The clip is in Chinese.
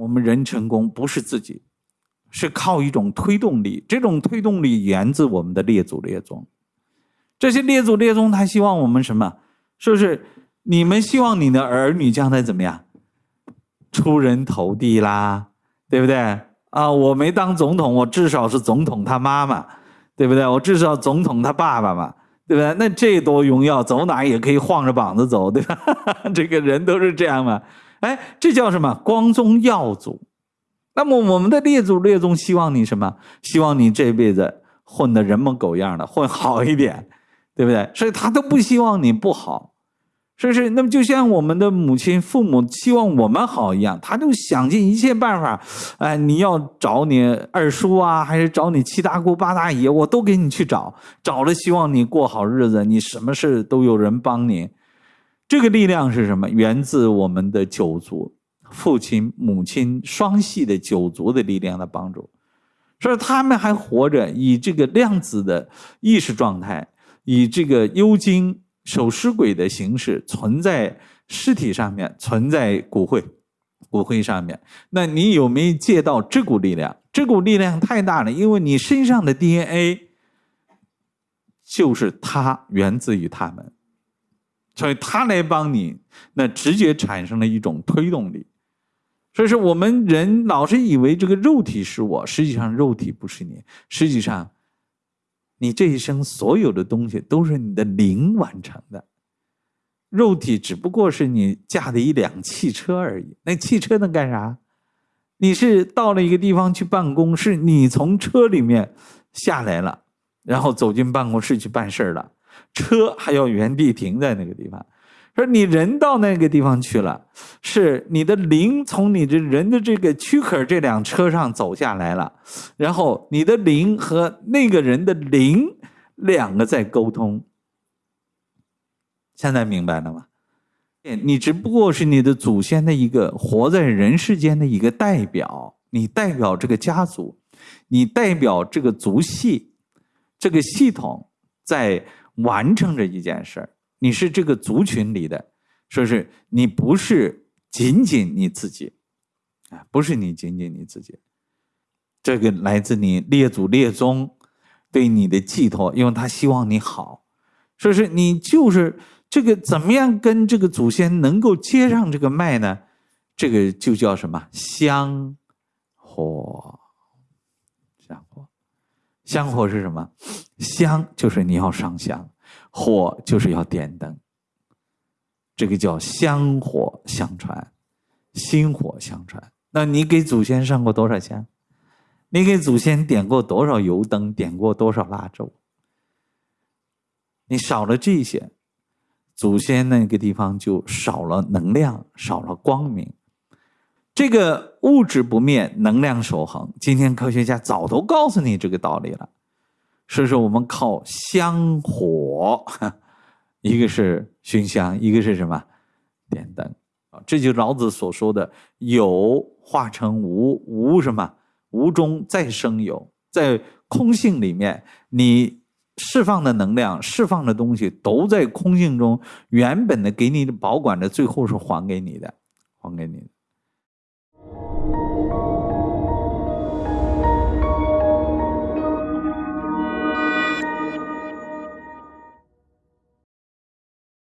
我们人成功不是自己，是靠一种推动力。这种推动力源自我们的列祖列宗。这些列祖列宗，他希望我们什么？是不是你们希望你的儿女将来怎么样？出人头地啦，对不对？啊，我没当总统，我至少是总统他妈妈，对不对？我至少总统他爸爸嘛，对不对？那这多荣耀，走哪也可以晃着膀子走，对吧？这个人都是这样嘛。哎，这叫什么？光宗耀祖。那么我们的列祖列宗希望你什么？希望你这辈子混得人模狗样的，混好一点，对不对？所以他都不希望你不好。是不是？那么就像我们的母亲、父母希望我们好一样，他就想尽一切办法。哎，你要找你二叔啊，还是找你七大姑八大姨，我都给你去找。找了，希望你过好日子，你什么事都有人帮你。这个力量是什么？源自我们的九族，父亲、母亲双系的九族的力量的帮助。所以他们还活着，以这个量子的意识状态，以这个幽精。守尸鬼的形式存在尸体上面，存在骨灰，骨灰上面。那你有没有借到这股力量？这股力量太大了，因为你身上的 DNA 就是它源自于他们，所以他来帮你，那直接产生了一种推动力。所以说，我们人老是以为这个肉体是我，实际上肉体不是你，实际上。你这一生所有的东西都是你的灵完成的，肉体只不过是你驾的一辆汽车而已。那汽车能干啥？你是到了一个地方去办公，是你从车里面下来了，然后走进办公室去办事了，车还要原地停在那个地方。说你人到那个地方去了，是你的灵从你的人的这个躯壳这辆车上走下来了，然后你的灵和那个人的灵两个在沟通。现在明白了吗？你只不过是你的祖先的一个活在人世间的一个代表，你代表这个家族，你代表这个族系，这个系统在完成着一件事儿。你是这个族群里的，说是你不是仅仅你自己，啊，不是你仅仅你自己，这个来自你列祖列宗对你的寄托，因为他希望你好，说是你就是这个怎么样跟这个祖先能够接上这个脉呢？这个就叫什么香火，香火，香火是什么？香就是你要上香。火就是要点灯，这个叫香火相传，薪火相传。那你给祖先上过多少香？你给祖先点过多少油灯？点过多少蜡烛？你少了这些，祖先那个地方就少了能量，少了光明。这个物质不灭，能量守恒。今天科学家早都告诉你这个道理了。所以说，我们靠香火，一个是熏香，一个是什么？点灯啊！这就是老子所说的“有化成无，无什么？无中再生有”。在空性里面，你释放的能量、释放的东西，都在空性中原本的给你保管着，最后是还给你的，还给你的。you